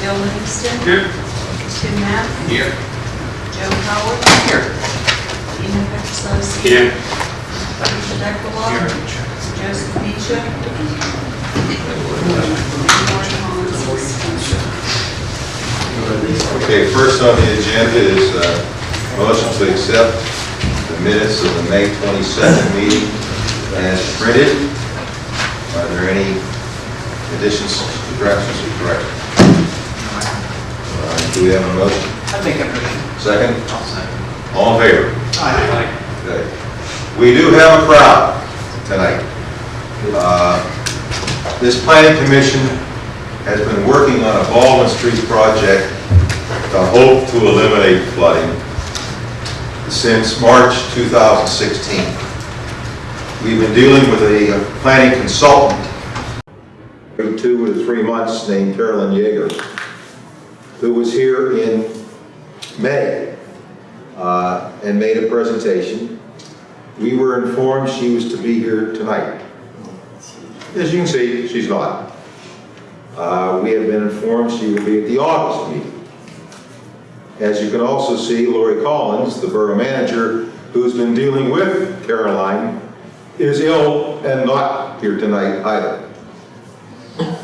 Bill Livingston. Here. Tim Knapp. Here. Joe Howard. Here. Ina Petroselli. Here. Richard Eckelbaum. Joseph Misha. Warren Holmes. Okay, first on the agenda is uh, motion to accept the minutes of the May 22nd meeting as printed. Are there any additions, subtractions, or corrections? All right, Do we have a motion? I think I'm ready. Second? I'll second. All in favor? Aye. Okay. We do have a crowd tonight. Uh, This planning commission has been working on a Baldwin Street project to hope to eliminate flooding since March 2016. We've been dealing with a planning consultant for two or three months named Carolyn Yeager, who was here in May uh, and made a presentation. We were informed she was to be here tonight. As you can see, she's not. Uh, We have been informed she will be at the August meeting. As you can also see, Lori Collins, the borough manager, who's been dealing with Caroline, is ill and not here tonight either.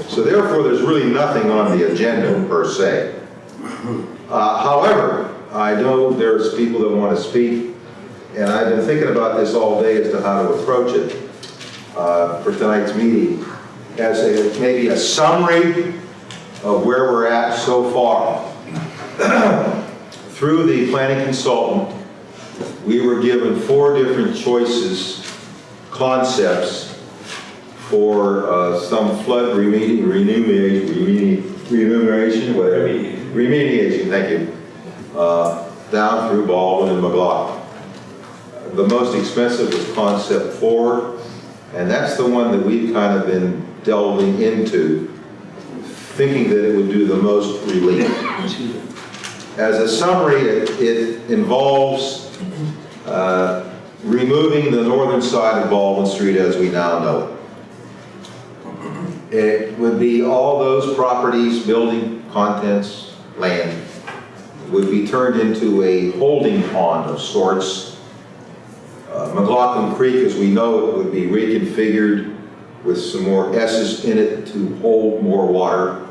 So therefore, there's really nothing on the agenda per se. Uh, However, I know there's people that want to speak, and I've been thinking about this all day as to how to approach it uh, for tonight's meeting, as a, maybe a summary of where we're at so far. Through the planning consultant, we were given four different choices, concepts for uh, some flood remedi- remediation, remedi- remuneration, whatever. Remediation, thank you, uh, down through Baldwin and McLaughlin. The most expensive was concept four, and that's the one that we've kind of been delving into, thinking that it would do the most relief. As a summary, it it involves uh, removing the northern side of Baldwin Street as we now know it. It would be all those properties, building, contents, land, would be turned into a holding pond of sorts. Uh, McLaughlin Creek, as we know it, would be reconfigured with some more S's in it to hold more water.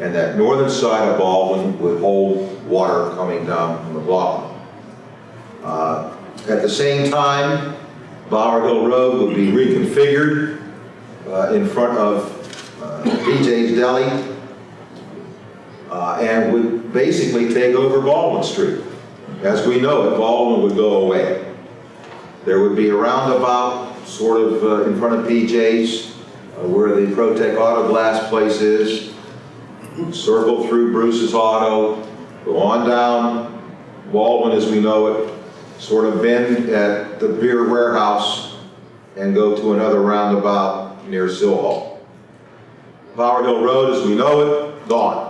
And that northern side of Baldwin would hold water coming down from McLaughlin. Uh, At the same time, Bower Hill Road would be reconfigured uh, in front of uh, BJ's Deli uh, and would basically take over Baldwin Street. As we know it, Baldwin would go away. There would be a roundabout, sort of uh, in front of PJ's uh, where the Protec Auto Glass place is, circle through Bruce's Auto, go on down Baldwin as we know it, sort of bend at the beer warehouse, and go to another roundabout near Sill Hall. Bower Hill Road as we know it, gone.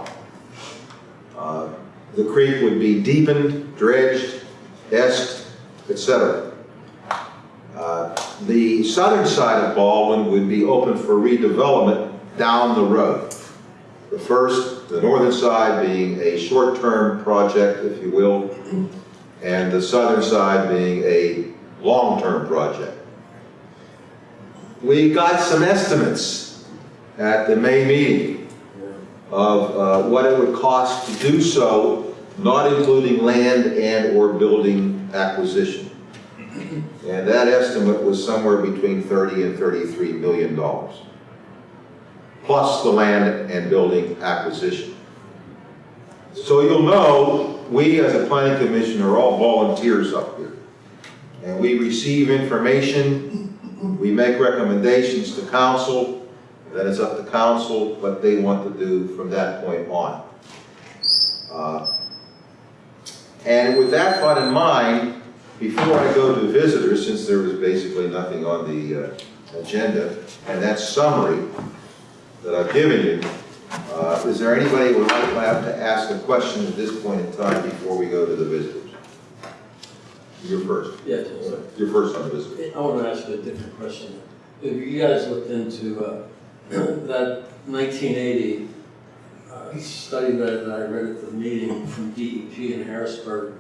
Uh, The creek would be deepened, dredged, esqued, etc. Uh, The southern side of Baldwin would be open for redevelopment down the road. The first, the northern side being a short-term project, if you will, and the southern side being a long-term project. We got some estimates at the May meeting of uh, what it would cost to do so, not including land and/or building acquisition. And that estimate was somewhere between 30 and 33 million dollars, plus the land and building acquisition. So you'll know, we as a planning commission are all volunteers up here. And we receive information, we make recommendations to council, then it's up to council what they want to do from that point on. Uh, And with that thought in mind, before I go to visitors, since there was basically nothing on the uh, agenda, and that summary that I've given you, uh, is there anybody who would like to ask a question at this point in time before we go to the visitors? You're first. Yeah, You're first on the visitors. I want to ask you a different question. If you guys looked into uh, that 1980 uh, study that that I read at the meeting from DEP in Harrisburg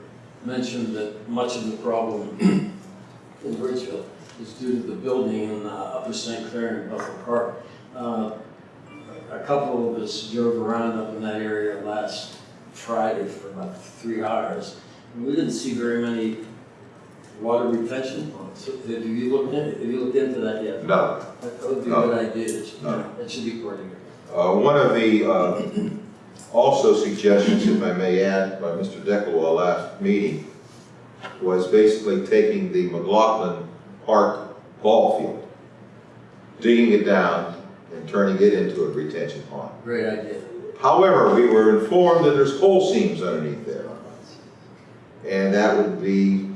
mentioned that much of the problem in Bridgeville is due to the building in uh, Upper St. Clair and Buffalo Park. Uh, A couple of us drove around up in that area last Friday for about three hours. and We didn't see very many water retention. Have you looked in, have you looked into that yet? No. That would be a No. good idea. It should- No. It should be coordinated. Uh, One of the uh, also suggestions, if I may add, by Mr. Deckelwall last meeting, was basically taking the McLaughlin Park ball field, digging it down and turning it into a retention pond. Great idea. However, we were informed that there's coal seams underneath there. And that would be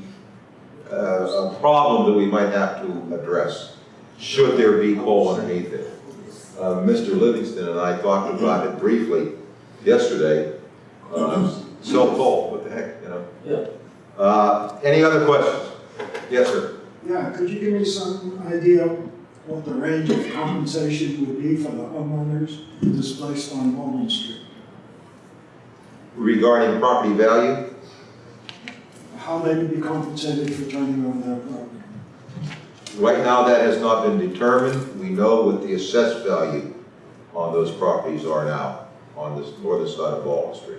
a problem that we might have to address, should there be coal underneath it. Uh, Mr. Livingston and I talked about it briefly yesterday. Uh, So cold, what the heck, you know? Yeah. Uh, Any other questions? Yes, sir. Yeah, could you give me some idea what the range of compensation would be for the homeowners displaced on Walnut Street? Regarding property value, How they would be compensated for turning over their property? right now that has not been determined. We know what the assessed value on those properties are now on the northern side of Walnut Street.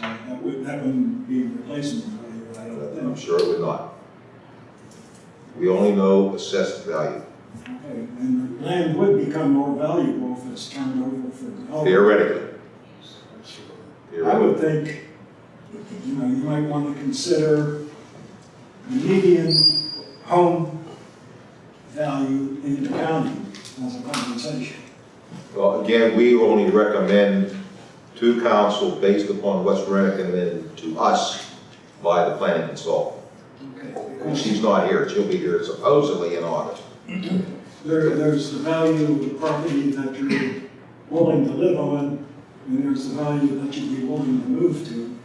That would, that wouldn't be replacement value, I don't I'm sure it would not. We only know assessed value, Okay, and the land would become more valuable if it's turned over for development. theoretically. I would think, you know, you might want to consider the median home value in the county as a compensation. Well, again, we only recommend to council based upon what's recommended to us by the planning consultant. Okay. She's not here, she'll be here supposedly in August. There, there's the value of the property that you're willing to live on, and there's the value that you'd be willing to move to,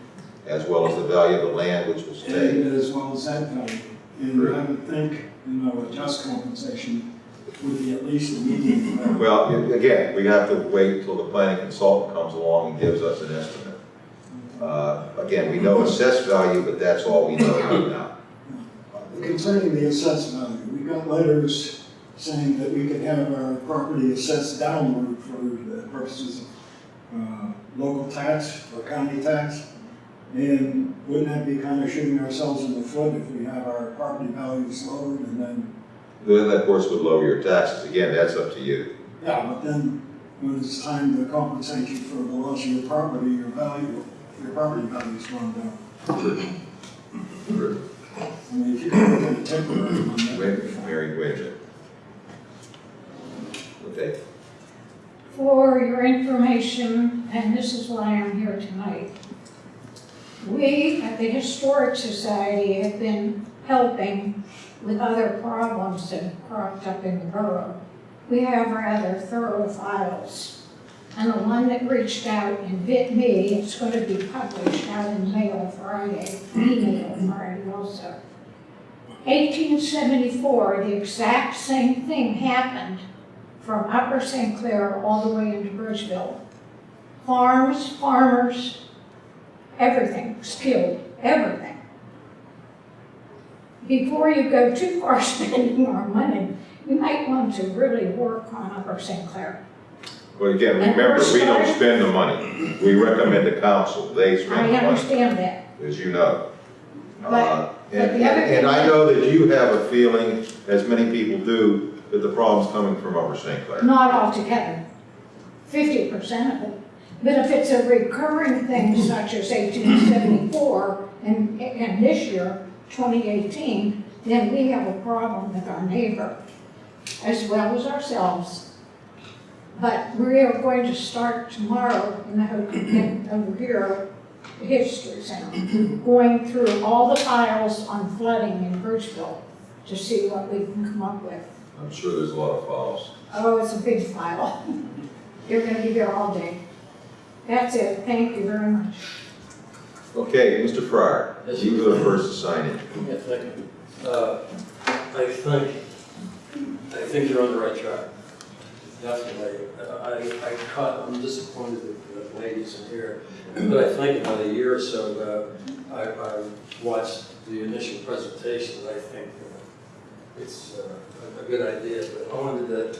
as well as the value of the land which was taken. as well as that value. And I would think, you know, a just compensation would be at least median value. Well, again, we have to wait till the planning consultant comes along and gives us an estimate. Uh, Again, we know assessed value, but that's all we know right now. Concerning the assessed value, we got letters saying that we could have our property assessed downward for the purposes of uh, local tax or county tax. And wouldn't that be kind of shooting ourselves in the foot if we have our property values lowered and then, Then, of course, would lower your taxes. Again, that's up to you. yeah, but then when it's time to compensate you for the loss of your property, your value, your property value's gone down. I mean, if you can look at a temporary one, that would be fine. Mary, wait a minute. Okay, For your information, and this is why I'm here tonight, we at the Historic Society have been helping with other problems that have cropped up in the borough. We have rather thorough files. And the one that reached out and bit me, it's going to be published out in Mail Friday, email Friday also. 1874, the exact same thing happened from Upper St. Clair all the way into Bridgeville. Farms, farmers, everything was everything. Before you go too far spending our money, you might want to really work on Upper St. Clair. well, again, And remember, we're we don't starting- spend the money. We recommend the council, they spend I the money, understand that, as you know. But- Uh, And, but the other and I thing- know that you have a feeling, as many people do, that the problem's coming from Upper St. Clair. not altogether, fifty percent of it. But if it's a recurring thing such as eighteen seventy-four and, and this year, twenty eighteen, then we have a problem with our neighbor as well as ourselves. But we are going to start tomorrow in the, ho- in, over here, the History Center, going through all the files on flooding in Bridgeville to see what we can come up with. I'm sure there's a lot of files. Oh, it's a big file. You're gonna be there all day. That's it, thank you very much. Okay, Mr. Fryer, Yes, you sir. were the first to sign it. Yeah, thank you. Uh, I think, I think you're on the right track. Definitely. Uh, I, I caught, I'm disappointed that the ladies in here, but I think about a year or so ago, I, I watched the initial presentation, I think uh, it's uh, a a good idea, but I wanted to,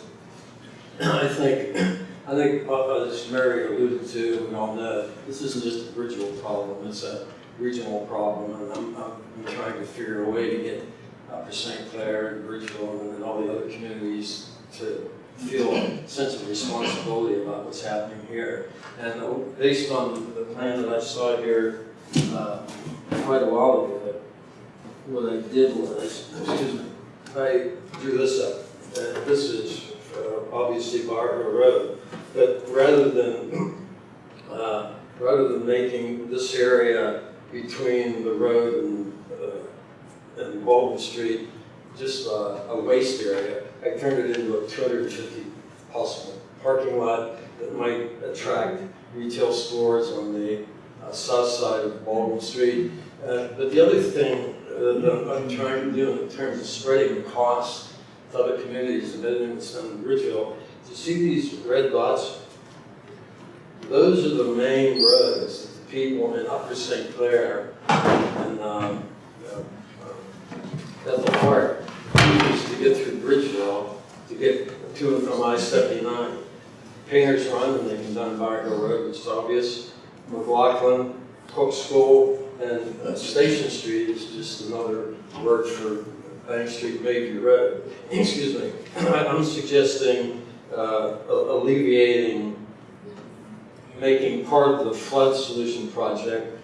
I think, I think, uh, as Mary alluded to, we all know, this isn't just a Bridgeville problem, it's a regional problem, and I'm, I'm trying to figure a way to get Upper St. Clair and Bridgeville and then all the other communities to feel a sense of responsibility about what's happening here. And uh, based on the plan that I saw here uh, quite a while ago, what I did was, excuse me, I drew this up. And this is uh, obviously Bower Hill Road. But rather than, uh, rather than making this area between the road and, uh, and Baldwin Street just uh, a waste area, I turned it into a 250 possible parking lot that might attract retail stores on the uh, south side of Baldwin Street. Uh, But the other thing that I'm trying to do in terms of spreading the other communities in Edmonton and Bridgeville, you see these red dots? Those are the main roads that the people in Upper St. Clair and um, uh, uh, at the heart use to get through Bridgeville, to get to and from I-79. Painters Run, and they can Hill Road, is obvious. McLaughlin, Cook School, and uh, Station Street is just another word for Bank Street, Bayview Road. Excuse me. I'm suggesting uh, alleviating, making part of the flood solution project,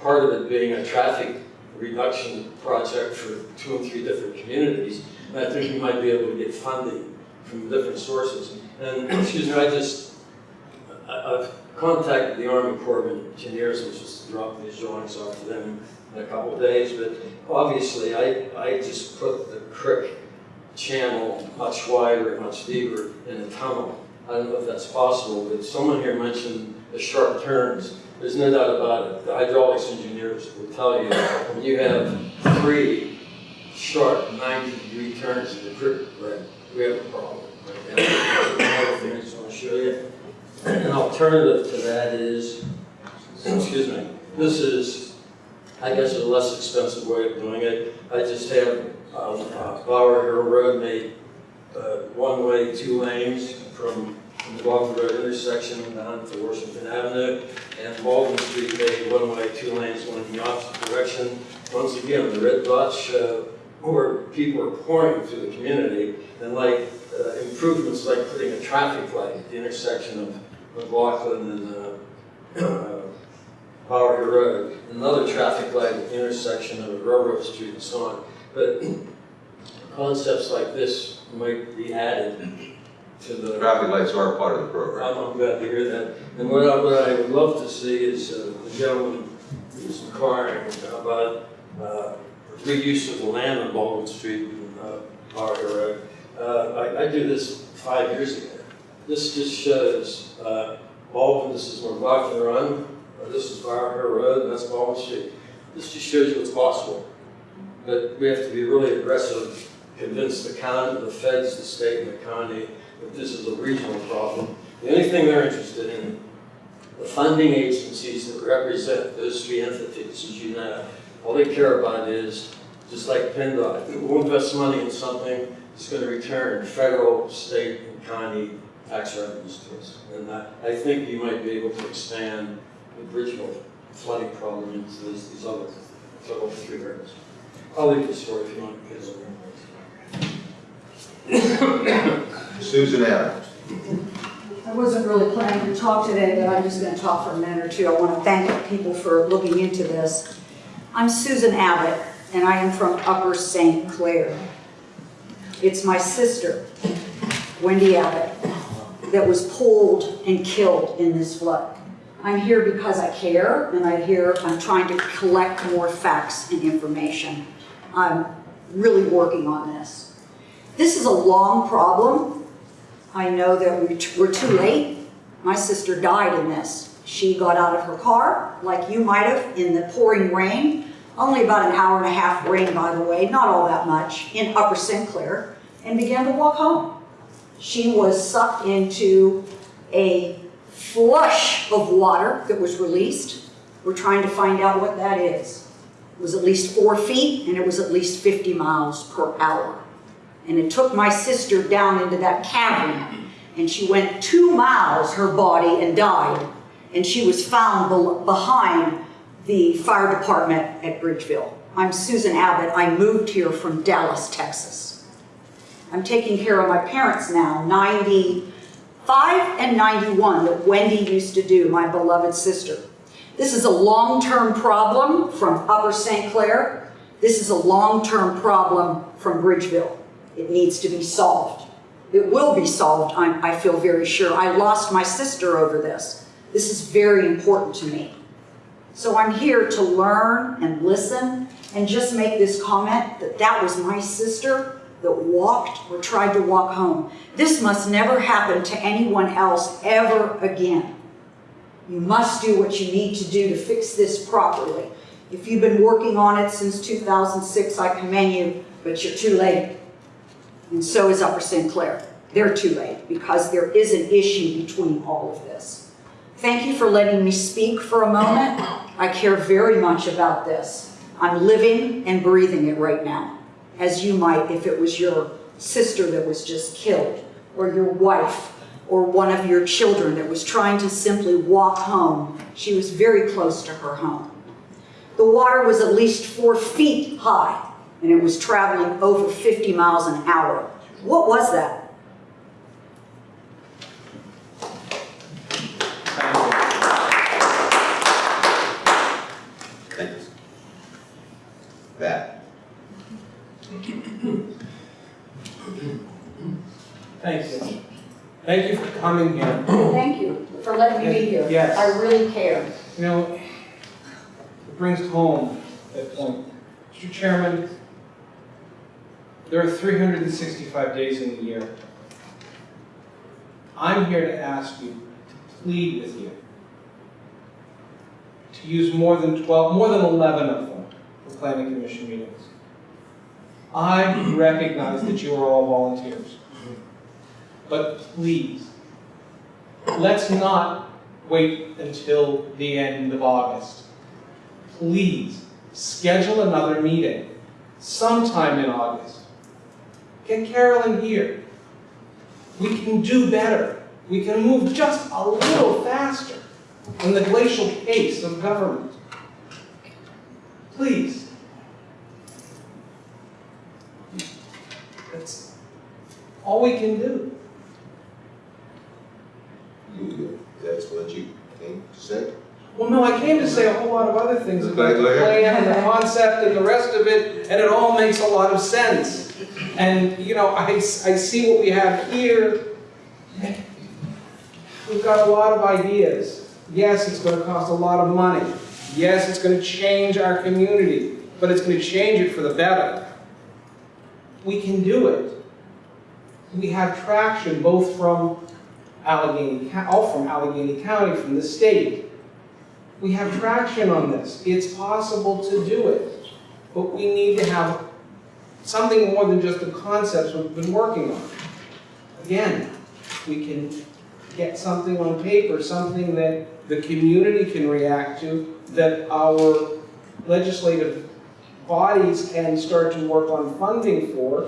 part of it being a traffic reduction project for two and three different communities. And I think we might be able to get funding from different sources. And, excuse me, I just, I've contacted the Army Corps of Engineers, which is to drop these drawings off to them in a couple of days, but obviously I, I just put the creek channel much wider, much deeper in the tunnel. I don't know if that's possible, but someone here mentioned the sharp turns. There's no doubt about it. The hydraulics engineers will tell you, when you have three sharp 90-degree turns in the creek, right, we have a problem. right? And Another thing I just want to show you. An alternative to that is, excuse me, this is, I guess, a less expensive way of doing it. I just have um, uh, Bower Hill Road made uh, one way, two lanes from the Walker Road intersection down to Washington Avenue, and Baldwin Street made one way, two lanes going in the opposite direction. Once again, the red dots show where people are pouring through the community, and like uh, improvements like putting a traffic light at the intersection of McLaughlin and uh, uh, Bower Hill Road, another traffic light at the intersection of Railroad Street and so on. But concepts like this might be added to the Traffic lights are part of the program. I'm, I'm glad to hear that. And what I, what I would love to see is uh, the gentleman who's inquiring about uh, reuse of the land on Baldwin Street and uh, Parker Road. Uh, I, I did this five years ago. This just shows uh, Baldwin, this is where Rockland Run, uh, this is Parker Road, and that's Baldwin Street. This just shows you what's possible. But we have to be really aggressive, convince the county, the feds, the state, and the county that this is a regional problem. The only thing they're interested in, the funding agencies that represent those three entities, as you know, all they care about is, just like PennDOT, we'll invest money in something that's going to return federal, state, and county tax revenues to us. And I, I think you might be able to expand the Bridgeville flooding problem into these, these other, other three areas. I'll leave the story if you want to get over Susan Adams. I wasn't really planning to talk today, but I'm just going to talk for a minute or two. I want to thank people for looking into this. I'm Susan Abbott, and I am from Upper St. Clair. It's my sister, Wendy Abbott, that was pulled and killed in this flood. I'm here because I care, and I here, I'm trying to collect more facts and information. I'm really working on this. This is a long problem. I know that we- we're too late. My sister died in this. She got out of her car, like you might have, in the pouring rain. Only about an hour and a half rain, by the way, not all that much, in Upper St. Clair, and began to walk home. She was sucked into a flush of water that was released. We're trying to find out what that is. It was at least four feet and it was at least 50 miles per hour. And it took my sister down into that cavern and she went two miles, her body, and died. And she was found bel- behind the fire department at Bridgeville. I'm Susan Abbott. I moved here from Dallas, Texas. I'm taking care of my parents now, 95 and 91, that Wendy used to do, my beloved sister. This is a long-term problem from Upper St. Clair. This is a long-term problem from Bridgeville. It needs to be solved. It will be solved, I'm, I feel very sure. I lost my sister over this. This is very important to me. So I'm here to learn and listen and just make this comment that that was my sister that walked or tried to walk home. This must never happen to anyone else ever again. You must do what you need to do to fix this properly. If you've been working on it since 2006, I commend you, but you're too late. And so is Upper St. Clair. They're too late because there is an issue between all of this. Thank you for letting me speak for a moment. I care very much about this. I'm living and breathing it right now, as you might if it was your sister that was just killed, or your wife, or one of your children that was trying to simply walk home. She was very close to her home. The water was at least four feet high, and it was traveling over 50 miles an hour. What was that? Thanks. That. Thank you. Thank you for coming here. Thank you for letting me be here. Yes. I really care. You know, it brings home that point. Mr. Chairman, there are 365 days in the year. I'm here to ask you, to plead with you, to use more than 12, more than 11 of them for planning commission meetings. I recognize that you are all volunteers. But please, let's not wait until the end of August. Please, schedule another meeting sometime in August. Get Carolyn here. We can do better. We can move just a little faster in the glacial pace of government. Please. That's all we can do. You, that's what you came to say? Well, no, I came to say a whole lot of other things about Okay, the plan and the concept and the rest of it, and it all makes a lot of sense. And, you know, I, I see what we have here. We've got a lot of ideas. Yes, it's gonna cost a lot of money. Yes, it's gonna change our community, but it's gonna change it for the better. We can do it. We have traction both from Allegheny, all from Allegheny County, from the state. We have traction on this. It's possible to do it. But we need to have something more than just the concepts we've been working on. Again, we can get something on paper, something that the community can react to, that our legislative bodies can start to work on funding for,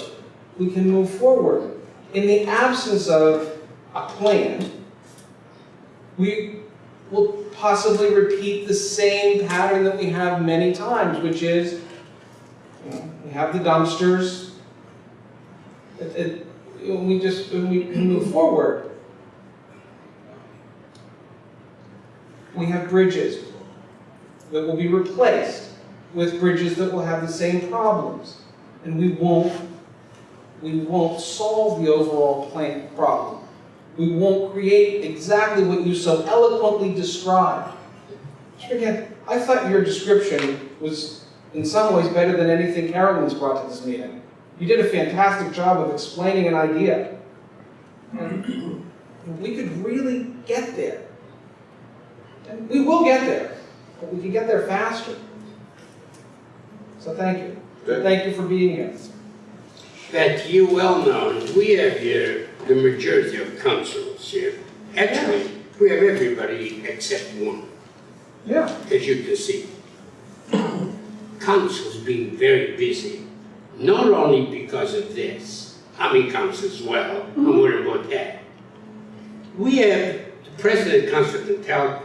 we can move forward. In the absence of a plan, we will possibly repeat the same pattern that we have many times, which is, you know, we have the dumpsters, it, it, we just, we move forward. We have bridges that will be replaced with bridges that will have the same problems. And we won't, we won't solve the overall plan problem. We won't create exactly what you so eloquently described. Again, I thought your description was in some ways better than anything Carolyn's brought to this meeting. You did a fantastic job of explaining an idea. And we could really get there. And we will get there, but we can get there faster. So thank you. Good. Thank you for being here. that you well known, we have here the majority of councils here. Actually, we have everybody except one, Yeah. as you can see. Council's been very busy, not only because of this, I mean council as well, I'm mm-hmm. worried about that. We have, the president council can tell,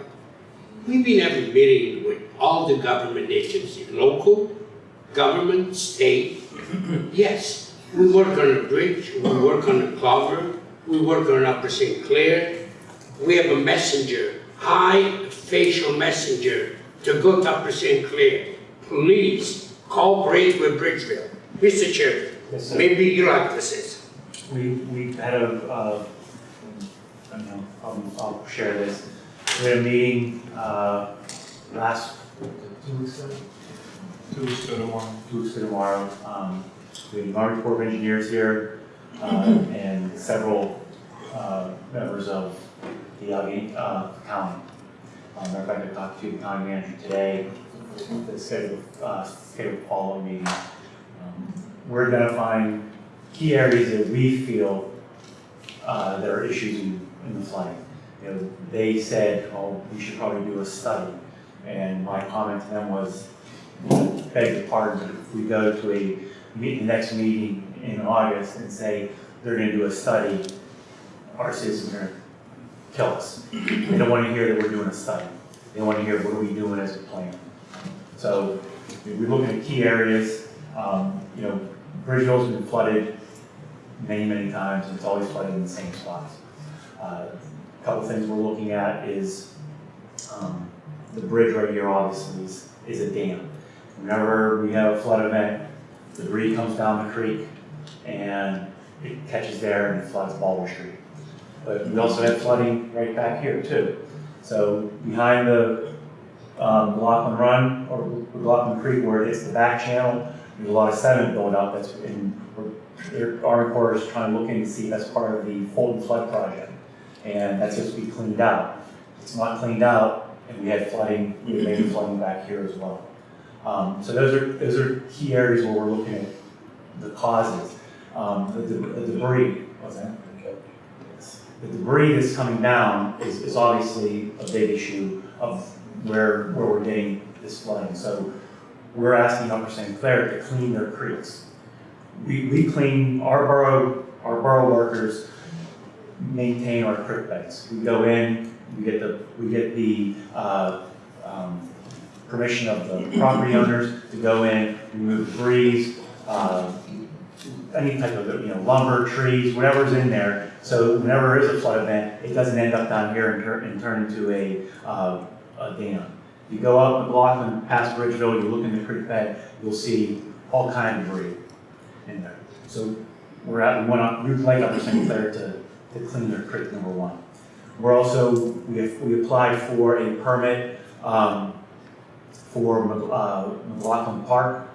we've been having meetings with all the government agencies, local, government, state. Yes, we work on the bridge, we work on the culvert, we work on Upper St. Clair. We have a messenger, high facial messenger to go to Upper St. Clair. Please cooperate with Bridgeville. Mr. Chairman, Yes, maybe you like to say something. We, we had a, uh, I don't know, I'll, I'll share this. We had a meeting, uh, last, two weeks ago? Two weeks ago tomorrow. Two weeks ago tomorrow. Um, we the Army Corps of Engineers here, uh, and several, uh, members of the uh, county. Um, matter of fact, I talked to the county manager today, the schedule, uh, scheduled follow meeting. Um, We're identifying key areas that we feel uh, there are issues in, in the flooding. You know, they said, oh, we should probably do a study. And my comment to them was, beg your pardon, if we go to a meet, the next meeting in August and say they're gonna do a study, our citizens are gonna kill us. They don't wanna hear that we're doing a study. They wanna hear what are we doing as a plan. So we're looking at key areas, um, you know, Bridgeville's been flooded many, many times, and it's always flooded in the same spots. Uh, A Couple things we're looking at is, um, the bridge right here obviously is, is a dam. Whenever we have a flood event, debris comes down the creek and it catches there and floods Baldwin Street. But we also have flooding right back here too. So behind the, um, McLaughlin Run or McLaughlin Creek where it hits the back channel, there's a lot of sediment built up that's in, Army Corps is trying to look in and see if that's part of the Fulton Flood Project. And that's just to be cleaned out. It's not cleaned out, and we had flooding, we had maybe flooding back here as well. Um, so those are, those are key areas where we're looking at the causes. Um, the, the the debris, what's that? The debris that's coming down is, is obviously a big issue of where, where we're getting this flooding. So we're asking Upper St. Clair to clean their creeks. We, we clean, our borough, our borough workers maintain our creek beds. We go in, we get the, we get the, uh, um, permission of the property owners to go in, remove debris, uh, any type of, you know, lumber, trees, whatever's in there. So whenever there is a flood event, it doesn't end up down here and turn, and turn into a, uh, a dam. You go up McLaughlin, past Bridgeville, you look in the creek bed, you'll see all kind of debris in there. So we're at, to, we'd like Upper St. Clair to, to clean their creek, number one. We're also, we have, we applied for a permit, um, for uh, McLaughlin Park.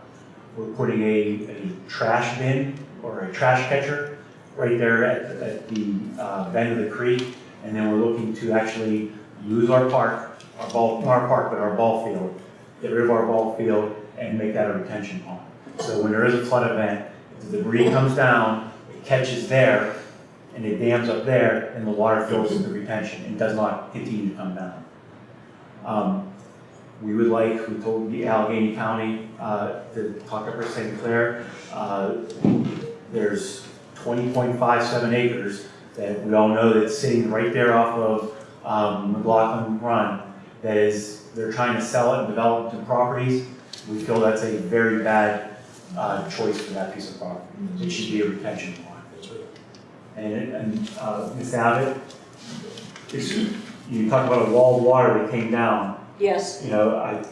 We're putting a, a trash bin or a trash catcher right there at, at the, uh, bend of the creek. And then we're looking to actually use our park, our ball, our park, but our ball field, get rid of our ball field and make that a retention pond. So when there is a flood event, if the debris comes down, it catches there, and it dams up there, and the water fills in the retention and does not continue to come down. Um, We would like, we told the Allegheny County, uh, to talk up for St. Clair. Uh, There's twenty point five seven acres that we all know that's sitting right there off of, um, McLaughlin Run. That is, they're trying to sell it and develop into properties. We feel that's a very bad, uh, choice for that piece of property. It should be a retention pond. And, and, uh, Ms. Abbott, you talk about a wall of water that came down. Yes, You know, I,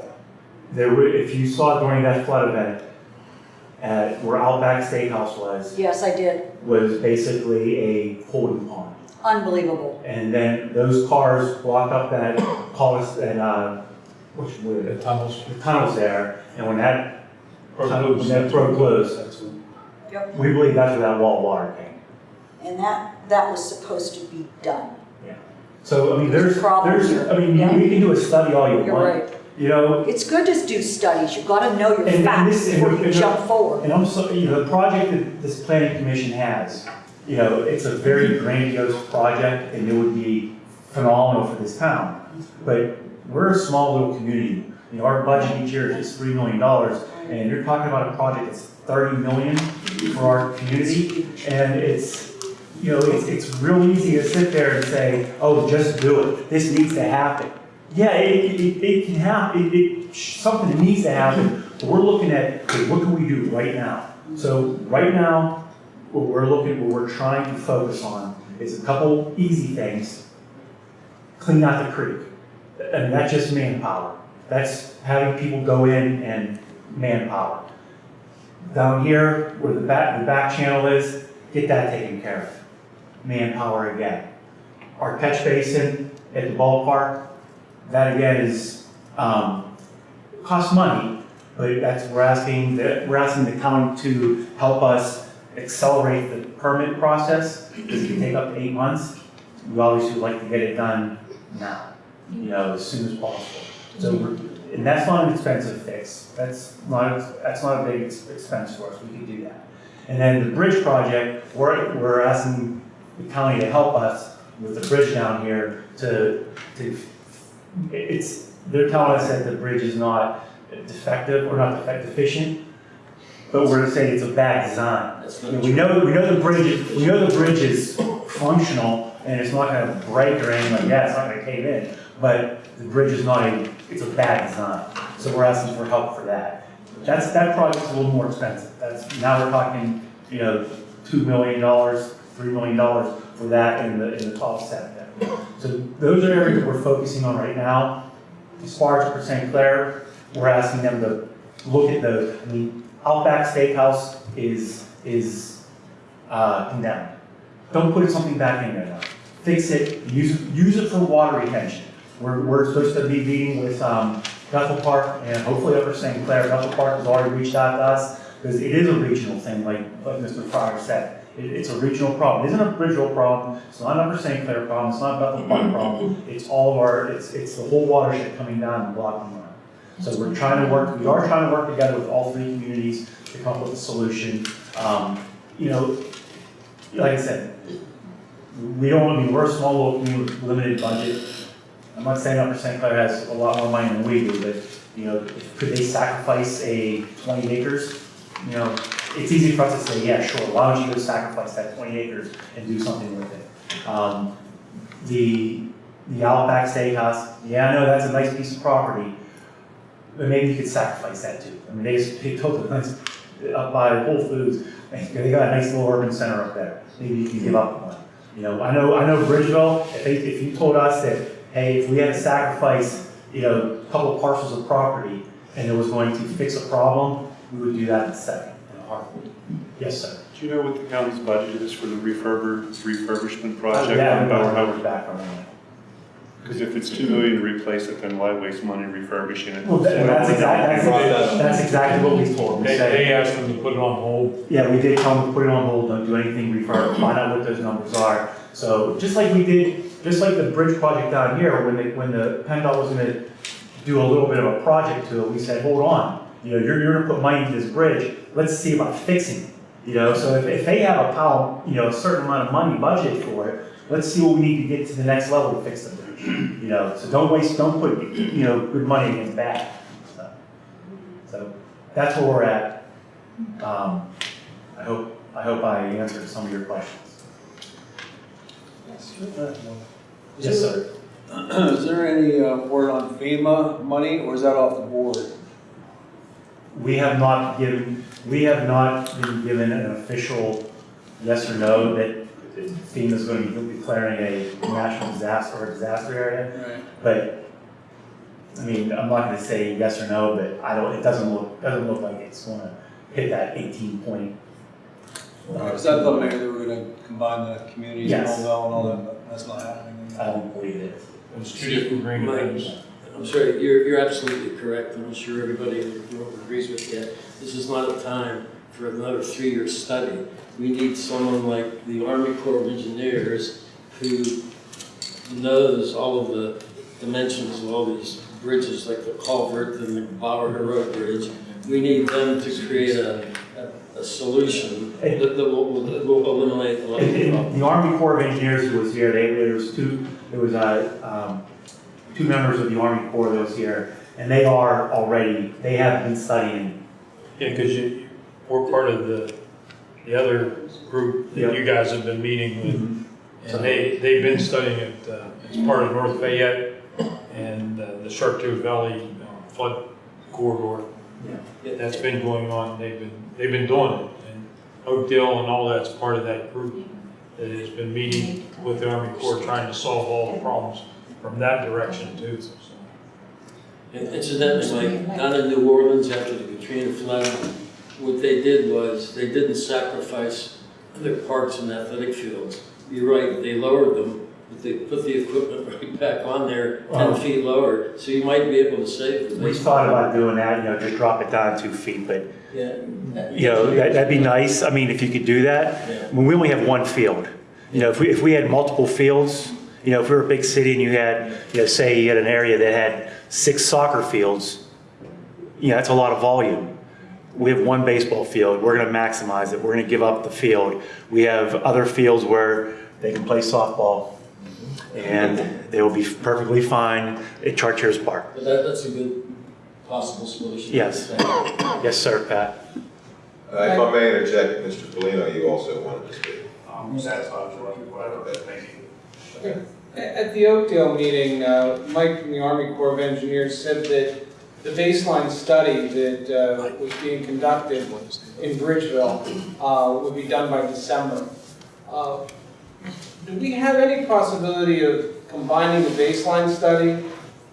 there were, if you saw during that flood event, uh, where Outback Steakhouse was, yes, I did. was basically a holding pond. Unbelievable. And then those cars blocked up that, collis that, uh, which, were the tunnels. the tunnels there, and when that, Or tunnel- blues. when that broke loose, Yep. we believe that's where that wall of water came. And that, that was supposed to be done. So, I mean, there's, Problem there's, here. I mean, Yeah. we can do a study all you You're want. right. You know, It's good to do studies. You've got to know your And- and facts this- and- before you and- jump forward. And I'm so, you know, the project that this planning commission has you know, it's a very grandiose project and it would be phenomenal for this town. But we're a small little community. You know, our budget each year is just three million dollars and you're talking about a project that's thirty million for our community. And it's, you know, it's, it's real easy to sit there and say, oh, just do it. This needs to happen. Yeah, it, it, it can happen, it, it, something needs to happen, but we're looking at, okay, what can we do right now? So right now, what we're looking, what we're trying to focus on is a couple easy things. Clean out the creek. And that's just manpower. That's having people go in and manpower. Down here, where the back, the back channel is, get that taken care of. Manpower again. Our catch basin at the ballpark, that again is, um, costs money, but that's, we're asking, the- we're asking the county to help us accelerate the permit process. This can take up to eight months. We obviously would like to get it done now, you know, as soon as possible. So, and that's not an expensive fix. That's not, that's not a big expense for us. We can do that. And then the bridge project, we're, we're asking the county to help us with the bridge down here to, to, it's, they're telling us that the bridge is not defective, or not defect deficient, but we're saying it's a bad design. That's You know, We know, we know the bridge, is- we know the bridge is functional and it's not gonna break or anything like that, it's not gonna cave in. But the bridge is not a, it's a bad design, so we're asking for help for that. That's, that project's a little more expensive, that's, now we're talking, you know, two million dollars, three million dollars for that in the, in the top set there. So those are areas that we're focusing on right now. As far as St. Clair, we're asking them to look at the, I mean, Outback Steakhouse is, is, uh, condemned. Don't put something back in there now. Fix it, use, use it for water retention. We're, we're supposed to be meeting with, um, Bethel Park and hopefully Upper St. Clair. Bethel Park has already reached out to us, because it is a regional thing, like, like Mr. Fryer said. It, it's a regional problem. It isn't a regional problem, it's not an Upper St. Clair problem, it's not a Bethel Park problem. It's all of our, it's, it's the whole watershed coming down and blocking line. So we're trying to work, we are trying to work together with all three communities to come up with a solution. Um, you know, like I said, we don't, I mean, we're a small local community with limited budget. I'm not saying Upper St. Clair has a lot more money than we do, but, you know, could they sacrifice a twenty acres? You know, it's easy for us to say, yeah, sure, why don't you go sacrifice that twenty acres and do something with it? Um, the, the Outback Steakhouse, yeah, I know that's a nice piece of property, but maybe you could sacrifice that too. I mean, they, just- they built a nice, up by Whole Foods, they got a nice little urban center up there. Maybe you can give up one. You know, I know, I know Bridgeville, if they, if you told us that, hey, if we had to sacrifice, you know, a couple of parcels of property and it was going to fix a problem, we would do that in a second, in a heartbeat. Yes, sir. Do you know what the county's budget is for the refurb, refurbishment oh, project Yeah, on we Bauer don't have Howard? back on that. Because if it's two million to replace it, then why waste money refurbishing it? Well, that- that's exactly, that's, that's exactly what we told them. We They, said- they asked them to put it on hold. Yeah, we did tell them to put it on hold, don't do anything refurb, find out what those numbers are. So just like we did, just like the bridge project down here, when the, when the PennDOT was gonna do a little bit of a project to it, we said, hold on. You know, you're, you're gonna put money into this bridge, let's see about fixing it. You know, so if, if they have a pile, you know, a certain amount of money budget for it, let's see what we need to get to the next level to fix the bridge. You know, so don't waste, don't put, you know, good money against bad. So- So that's where we're at. Um, I hope, I hope I answered some of your questions. Yes, sir. Is there any uh, word on FEMA money, or is that off the board? We have not given, we have not been given an official yes or no that FEMA is going to be declaring a national disaster or disaster area. Right. But, I mean, I'm not gonna say yes or no, but I don't, it doesn't look, doesn't look like it's gonna hit that eighteen point. Is I thought maybe they were gonna combine the communities and all that and all that, but that's not happening? I don't believe it. It's two different green Mike, things. I'm sorry, you're, you're absolutely correct. I'm sure everybody in the room agrees with that. This is not a time for another three-year study. We need someone like the Army Corps of Engineers who knows all of the dimensions of all these bridges, like the culvert and the Bauer Road Bridge. We need them to create a, a, a a solution that, that will, that will eliminate a lot of the problems. The Army Corps of Engineers who was here, they, there was two, there was, uh, um, two members of the Army Corps that was here, and they are already, they have been studying. Yeah, because you, we're part of the, the other group that you guys have been meeting with. And they, they've been studying it, uh, it's part of North Fayette and uh, the Chartiers Valley uh, flood corridor. Yeah. That's been going on, they've been, they've been doing it. And Oakdale and all that's part of that group that has been meeting with the Army Corps, trying to solve all the problems from that direction too, so. And Incidentally, like down in New Orleans after the Katrina flood, what they did was, they didn't sacrifice their parks and athletic fields. You're right, they lowered them, but they put the equipment right back on there, ten Wow. feet lower, so you might be able to save the We baseball. thought about doing that, you know, just drop it down two feet, but, Yeah. you know, that, that'd be nice, I mean, if you could do that. Yeah. I mean, we only have one field. You know, if we, if we had multiple fields, you know, if we were a big city and you had, you know, say you had an area that had six soccer fields, you know, that's a lot of volume. We have one baseball field, we're gonna maximize it, we're gonna give up the field. We have other fields where they can play softball, and they will be perfectly fine at Chartiers Park. But that, that's a good possible solution. Yes. Yes, sir, Pat. Uh, If I may interject, Mr. Polino, you also wanted to speak. I'm satisfied with what thank you. At the Oakdale meeting, uh, Mike from the Army Corps of Engineers said that the baseline study that uh, was being conducted in Bridgeville uh, would be done by December. Uh, Do we have any possibility of combining the baseline study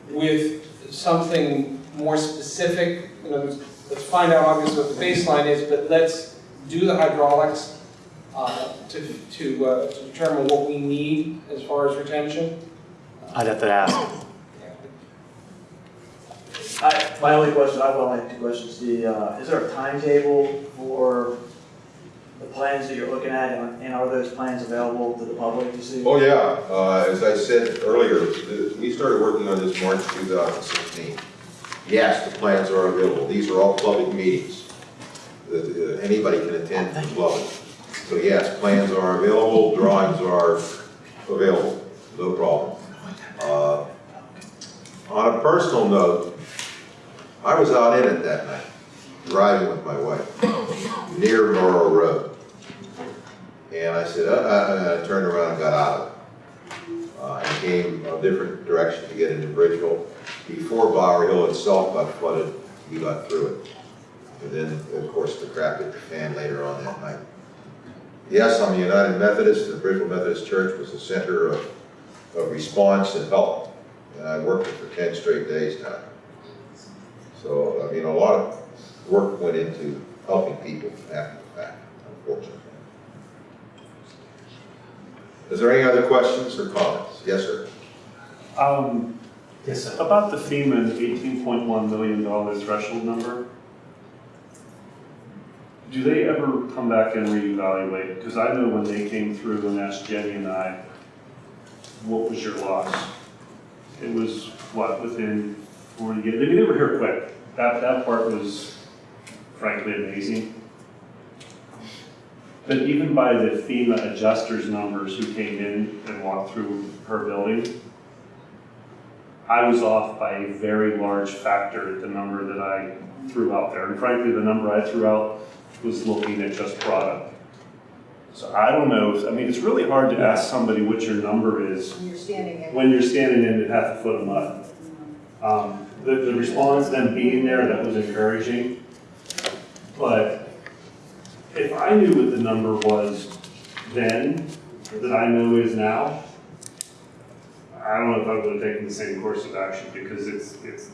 with something more specific? You know, let's- let's find out obviously what the baseline is, but let's do the hydraulics uh, to, to uh, to determine what we need as far as retention. I'd have to ask. I, my only question, I will have two questions. The, uh, is there a timetable for the plans that you're looking at, and and are those plans available to the public to see? Oh, yeah, uh, as I said earlier, th- we started working on this March 2016. Yes, the plans are available, these are all public meetings. that uh, Anybody can attend from the public. So yes, plans are available, drawings are available, no problem. Uh, On a personal note, I was out in it that night, driving with my wife, near Norrell Road. And I said, uh, uh, and I turned around and got out of it. Uh, and came a different direction to get into Bridgeville. Before Bower Hill itself got flooded, we got through it. And then, of course, the crap hit the fan later on that night. Yes, I'm a United Methodist, the Bridgeville Methodist Church was the center of, of response and help. And I worked it for ten straight days now. So, I mean, a lot of work went into helping people after the fact, unfortunately. Is there any other questions or comments? Yes, sir. Um, Yes, sir. about the FEMA eighteen point one million dollar threshold number, do they ever come back and reevaluate? Because I know when they came through and asked Jenny and I, what was your loss? It was, what, within forty, they they were here quick. That, that part was frankly amazing. But even by the FEMA adjusters numbers who came in and walked through her building, I was off by a very large factor at the number that I threw out there. And frankly, the number I threw out was looking at just product. So I don't know, if- I mean, it's really hard to ask somebody what your number is You're standing in. when you're standing in at half a foot of mud. Um, The, the response, them being there, that was encouraging. But if I knew what the number was then, that I know is now, I don't know if I would have taken the same course of action because it's, it's,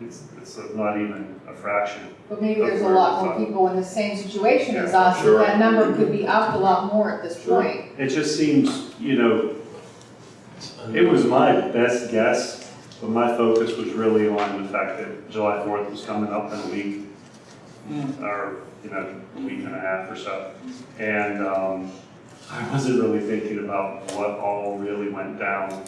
it's, it's not even a fraction. But maybe there's a lot more people in the same situation as us, Sure. and that number could be up a lot more at this Sure. point. It just seems, you know, it was my best guess, but my focus was really on the fact that July fourth was coming up in a week, or, you know, a week and a half or so. And, um, I wasn't really thinking about what all really went down.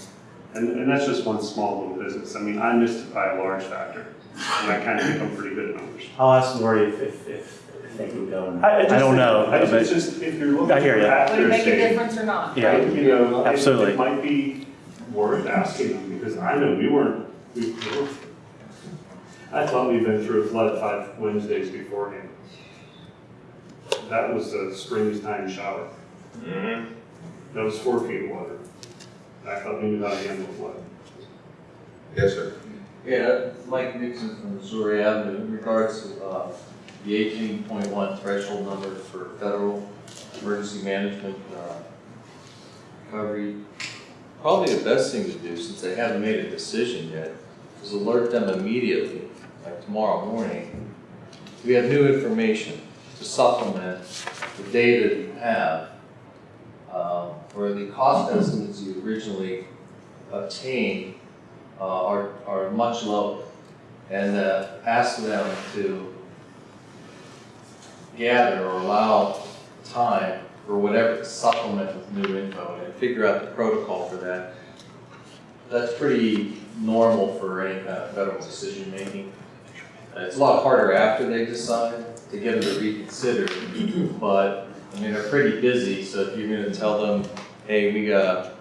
And, and that's just one small little business. I mean, I missed it by a large factor, and I kind of think I'm pretty good at numbers. I'll ask Lori if, if, if, think would go in. I, I just I don't think- know, I just, but- it's just, if you're looking I hear for ya. after Would it make a state, difference or not? Yeah. You know, it- Absolutely. It might be worth asking them, because I know we weren't, we we were, I thought we'd been through a flood five Wednesdays beforehand. That was a springtime shower. Mm-hmm. That was four feet of water. I thought we knew how to handle flood. Yes, sir. Yeah, Mike Nixon from Missouri Avenue, in regards to, uh, the eighteen point one threshold number for federal emergency management, uh, recovery. Probably the best thing to do, since they haven't made a decision yet, is alert them immediately, like tomorrow morning. We have new information to supplement the data that you have, where the cost estimates you originally obtained uh, are, are much lower. And uh, ask them to gather or allow time for whatever to supplement with new info and figure out the protocol for that. That's pretty normal for any kind of federal decision making. It's a lot harder after they decide to get them to reconsider, but, I mean, they're pretty busy, so if you're gonna tell them, hey, we got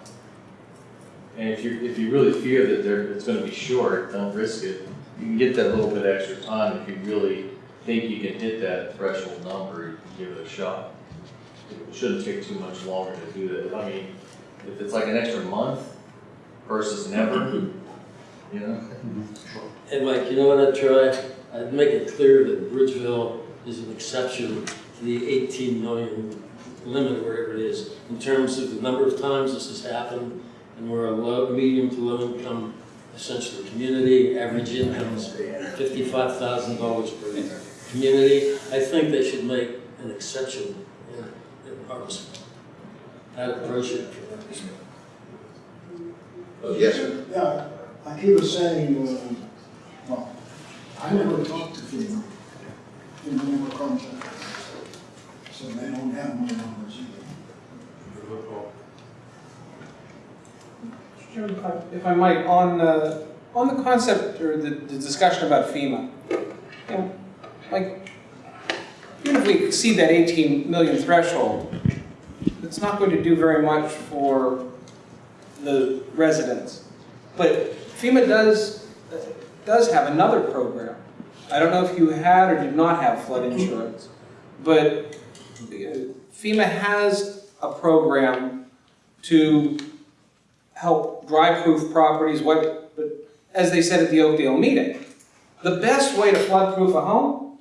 and if you, if you really fear that there, it's gonna be short, don't risk it. You can get that little bit extra time if you really think you can hit that threshold number, you can give it a shot. It shouldn't take too much longer to do that. I mean, if it's like an extra month versus never, you know? Hey, Mike, you know what I'd try? I'd make it clear that Bridgeville is an exception to the 18 million limit, wherever it is, in terms of the number of times this has happened, and we're a low, medium to low income, essentially, community, average income is $55,000 per community. I think they should make an exception in, in Harvest. I'd approach it from that. Yes, sir. Yeah, like he was saying, uh, well, I never talked to FEMA, FEMA never contacted us. So they don't have if I- might, on, uh, on the concept or the, the discussion about FEMA, you know, like, even if we exceed that 18 million threshold, it's not going to do very much for the residents. But FEMA does, does have another program. I don't know if you had or did not have flood insurance, but uh, FEMA has a program to help dry-proof properties, what, but as they said at the Oakdale meeting, the best way to flood-proof a home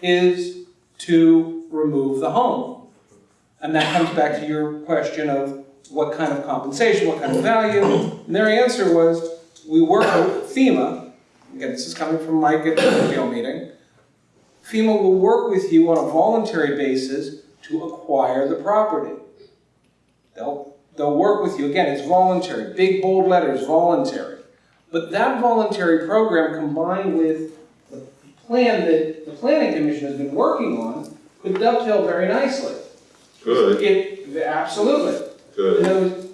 is to remove the home. And that comes back to your question of what kind of compensation, what kind of value. And their answer was, we work with FEMA, again, this is coming from Mike at the Oakdale meeting, FEMA will work with you on a voluntary basis to acquire the property. They'll, they'll work with you, again, it's voluntary, big bold letters, voluntary. But that voluntary program combined with the plan that the planning commission has been working on could dovetail very nicely. Good, It, absolutely. Good. words,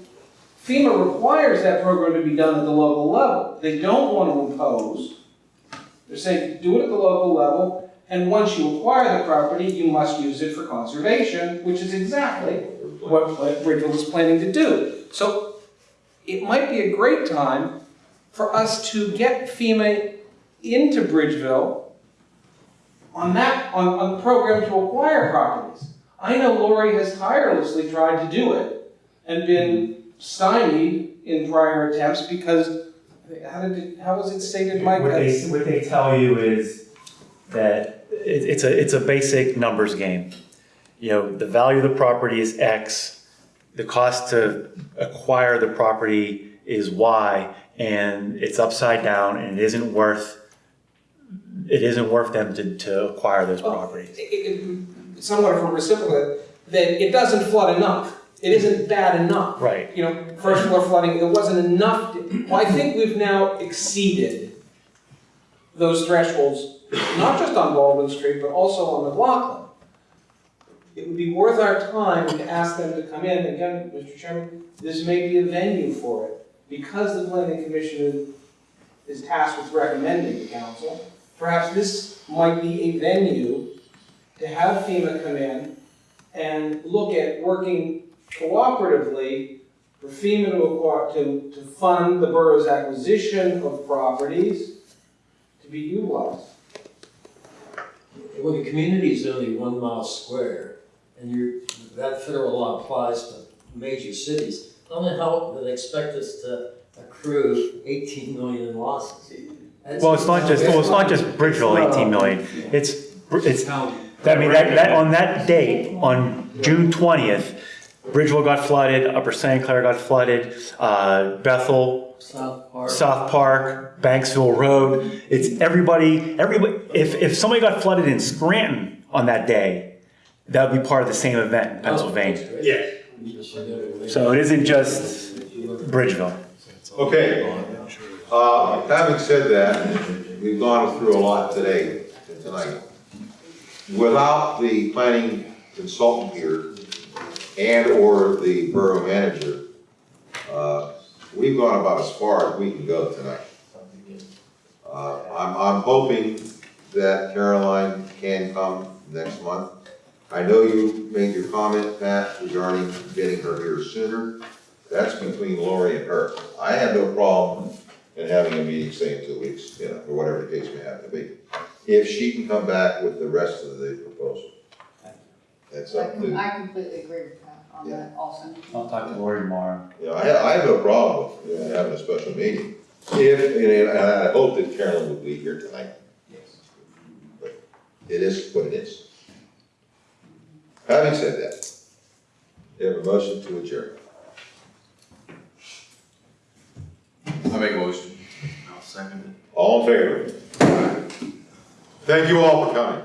FEMA requires that program to be done at the local level. They don't want to impose. They're saying, do it at the local level, and once you acquire the property, you must use it for conservation, which is exactly what, what Bridgeville is planning to do. So it might be a great time for us to get FEMA into Bridgeville on that, on, on the program to acquire properties. I know Lori has tirelessly tried to do it and been stymied in prior attempts because, how did it, how was it stated, Mike? What they, what they tell you is that it, it's a, it's a basic numbers game. You know, the value of the property is X, the cost to acquire the property is Y, and it's upside down and it isn't worth, it isn't worth them to, to acquire those properties. it- it- somewhat of a reciprocal, that it doesn't flood enough. It isn't bad enough. Right. You know, first floor flooding, it wasn't enough. to- Well, I think we've now exceeded those thresholds, not just on Baldwin Street, but also on McLaughlin. It would be worth our time to ask them to come in, again, Mr. Chairman, this may be a venue for it. Because the planning commission is- tasked with recommending the council, perhaps this might be a venue to have FEMA come in and look at working cooperatively for FEMA to to, to fund the borough's acquisition of properties to be utilized. Well, the community is only one mile square, and you're, that federal law applies to major cities. I don't know how they expect us to accrue eighteen million in losses. That's- Well, it's not just, well, it's not just Bridgeville, eighteen million, it's, it's, I mean, that, that, on that date, on June twentieth, Bridgeville got flooded, Upper St. Clair got flooded, uh, Bethel, South Park. South Park, Banksville Road, it's everybody, everybody, if, if somebody got flooded in Scranton on that day, that would be part of the same event in Pennsylvania. Yes. So it isn't just Bridgeville. Okay, uh, having said that, we've gone through a lot today, tonight. Without the planning consultant here and/or the borough manager, uh, we've gone about as far as we can go tonight. Uh, I'm, I'm hoping that Caroline can come next month. I know you made your comment, Pat, regarding getting her here sooner. That's between Lori and her. I have no problem in having a meeting, say, in two weeks, you know, or whatever the case may have to be. If she can come back with the rest of the proposal. That's I up to, I completely agree with that on that also. I'll talk to Lori tomorrow. you know, I have, I have no problem with you know, having a special meeting. If, and I hope that Carolyn will be here tonight. Yes. But It is what it is. Having said that, you have a motion to adjourn. I make a motion. I'll second it. All in favor? Thank you all for coming.